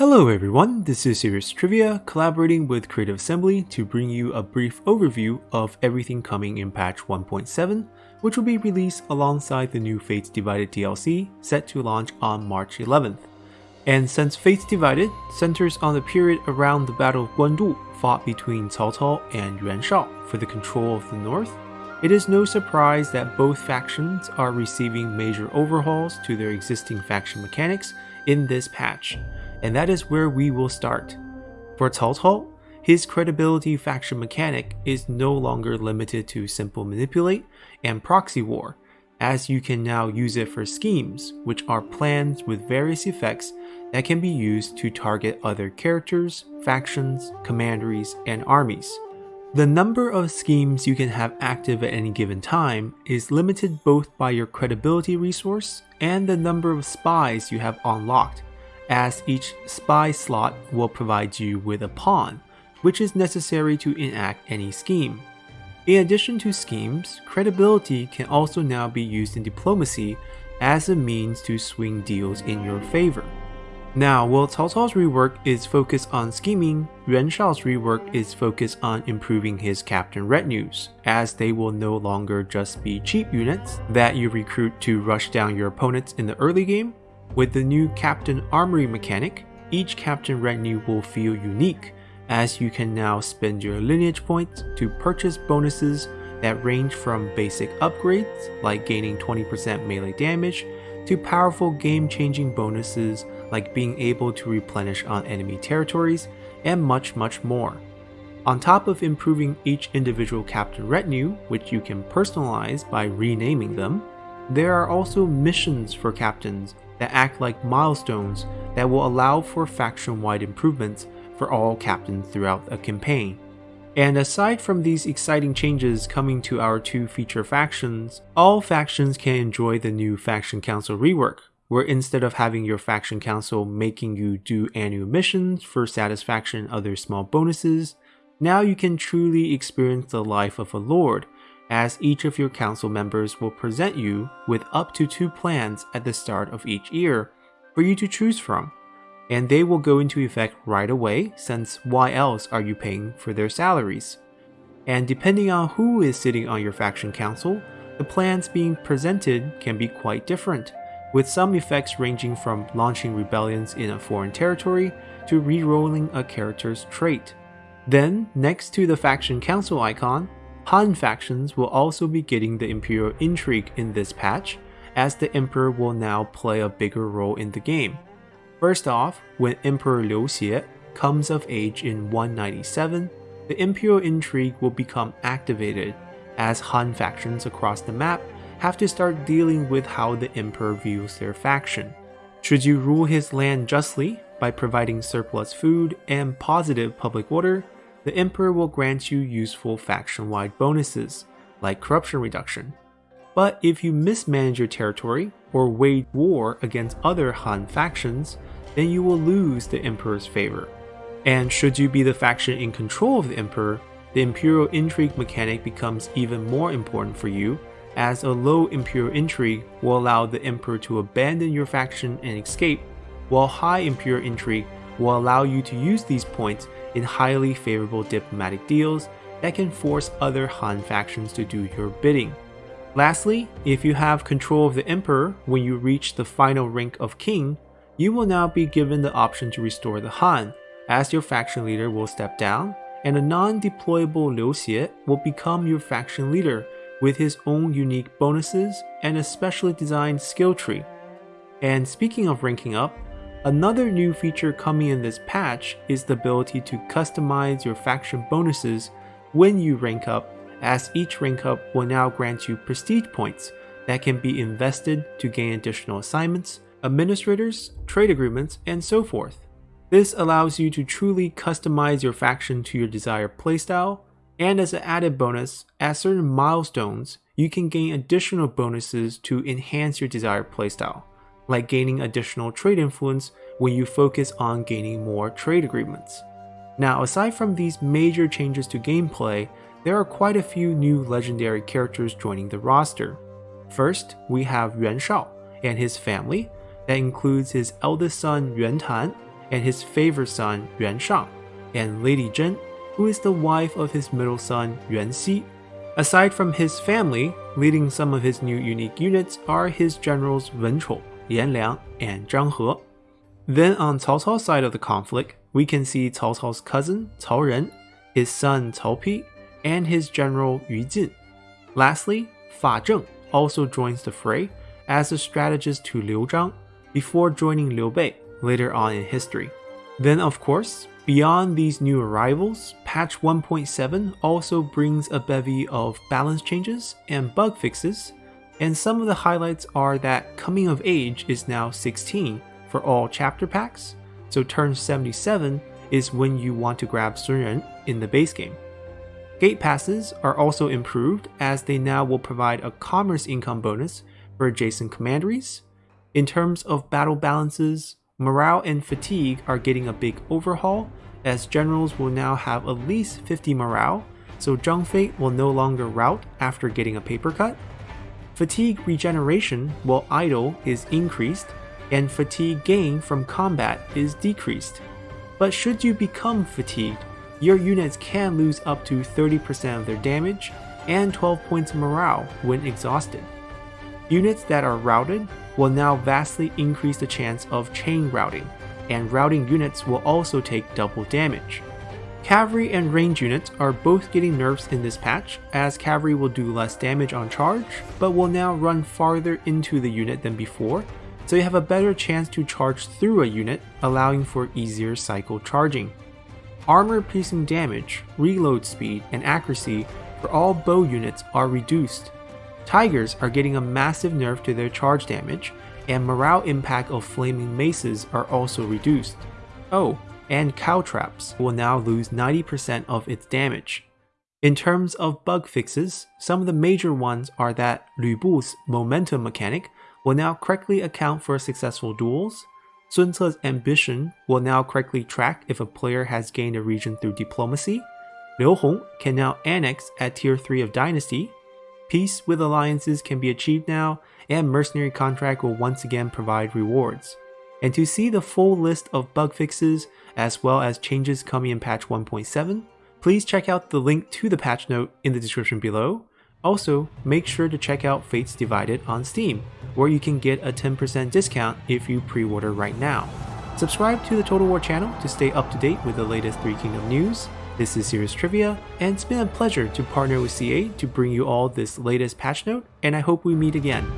Hello everyone, this is Serious Trivia, collaborating with Creative Assembly to bring you a brief overview of everything coming in patch 1.7, which will be released alongside the new Fates Divided DLC set to launch on March 11th. And since Fates Divided centers on the period around the Battle of Guandu fought between Cao Cao and Yuan Shao for the control of the north, it is no surprise that both factions are receiving major overhauls to their existing faction mechanics in this patch and that is where we will start. For Cao Cao, his credibility faction mechanic is no longer limited to simple manipulate and proxy war, as you can now use it for schemes, which are plans with various effects that can be used to target other characters, factions, commanderies, and armies. The number of schemes you can have active at any given time is limited both by your credibility resource and the number of spies you have unlocked, as each spy slot will provide you with a pawn, which is necessary to enact any scheme. In addition to schemes, credibility can also now be used in diplomacy as a means to swing deals in your favor. Now, while Cao Cao's rework is focused on scheming, Yuan Shao's rework is focused on improving his captain retinues, as they will no longer just be cheap units that you recruit to rush down your opponents in the early game, with the new Captain Armory mechanic, each Captain retinue will feel unique, as you can now spend your lineage points to purchase bonuses that range from basic upgrades, like gaining 20% melee damage, to powerful game-changing bonuses like being able to replenish on enemy territories, and much much more. On top of improving each individual captain retinue, which you can personalize by renaming them, there are also missions for captains that act like milestones that will allow for faction-wide improvements for all captains throughout a campaign. And aside from these exciting changes coming to our two feature factions, all factions can enjoy the new Faction Council rework, where instead of having your Faction Council making you do annual missions for satisfaction and other small bonuses, now you can truly experience the life of a lord as each of your council members will present you with up to two plans at the start of each year for you to choose from, and they will go into effect right away since why else are you paying for their salaries? And depending on who is sitting on your faction council, the plans being presented can be quite different, with some effects ranging from launching rebellions in a foreign territory to re-rolling a character's trait. Then, next to the faction council icon, Han factions will also be getting the Imperial intrigue in this patch, as the Emperor will now play a bigger role in the game. First off, when Emperor Liu Xie comes of age in 197, the Imperial intrigue will become activated, as Han factions across the map have to start dealing with how the Emperor views their faction. Should you rule his land justly by providing surplus food and positive public order, the Emperor will grant you useful faction-wide bonuses, like corruption reduction. But if you mismanage your territory or wage war against other Han factions, then you will lose the Emperor's favor. And should you be the faction in control of the Emperor, the Imperial Intrigue mechanic becomes even more important for you, as a low Imperial Intrigue will allow the Emperor to abandon your faction and escape, while high Imperial Intrigue will allow you to use these points in highly favorable diplomatic deals that can force other Han factions to do your bidding. Lastly, if you have control of the Emperor when you reach the final rank of King, you will now be given the option to restore the Han, as your faction leader will step down, and a non-deployable Liu Xie will become your faction leader with his own unique bonuses and a specially designed skill tree. And speaking of ranking up, Another new feature coming in this patch is the ability to customize your faction bonuses when you rank up, as each rank up will now grant you prestige points that can be invested to gain additional assignments, administrators, trade agreements, and so forth. This allows you to truly customize your faction to your desired playstyle, and as an added bonus, at certain milestones, you can gain additional bonuses to enhance your desired playstyle like gaining additional trade influence when you focus on gaining more trade agreements. Now aside from these major changes to gameplay, there are quite a few new legendary characters joining the roster. First, we have Yuan Shao and his family, that includes his eldest son Yuan Tan and his favorite son Yuan Shang, and Lady Zhen, who is the wife of his middle son Yuan Xi. Aside from his family, leading some of his new unique units are his generals Wen Chou, Yan Liang, and Zhang He. Then on Cao Cao's side of the conflict, we can see Cao Cao's cousin Cao Ren, his son Cao Pi, and his general Yu Jin. Lastly, Fa Zheng also joins the fray as a strategist to Liu Zhang before joining Liu Bei later on in history. Then of course, beyond these new arrivals, patch 1.7 also brings a bevy of balance changes and bug fixes, and some of the highlights are that Coming of Age is now 16 for all chapter packs, so turn 77 is when you want to grab Sun Ren in the base game. Gate passes are also improved as they now will provide a commerce income bonus for adjacent commanderies. In terms of battle balances, morale and fatigue are getting a big overhaul as generals will now have at least 50 morale, so Zhang Fei will no longer rout after getting a paper cut. Fatigue regeneration while idle is increased, and fatigue gain from combat is decreased. But should you become fatigued, your units can lose up to 30% of their damage and 12 points of morale when exhausted. Units that are routed will now vastly increase the chance of chain routing, and routing units will also take double damage. Cavalry and range units are both getting nerfs in this patch, as cavalry will do less damage on charge, but will now run farther into the unit than before, so you have a better chance to charge through a unit, allowing for easier cycle charging. Armor piercing damage, reload speed, and accuracy for all bow units are reduced. Tigers are getting a massive nerf to their charge damage, and morale impact of flaming maces are also reduced. Oh, and Caltrops will now lose 90% of its damage. In terms of bug fixes, some of the major ones are that Lu Bu's momentum mechanic will now correctly account for successful duels, Sun Ce's ambition will now correctly track if a player has gained a region through diplomacy, Liu Hong can now annex at tier 3 of Dynasty, peace with alliances can be achieved now, and mercenary contract will once again provide rewards. And to see the full list of bug fixes, as well as changes coming in patch 1.7, please check out the link to the patch note in the description below. Also, make sure to check out Fates Divided on Steam, where you can get a 10% discount if you pre-order right now. Subscribe to the Total War channel to stay up to date with the latest Three Kingdom news. This is Serious Trivia, and it's been a pleasure to partner with CA to bring you all this latest patch note, and I hope we meet again.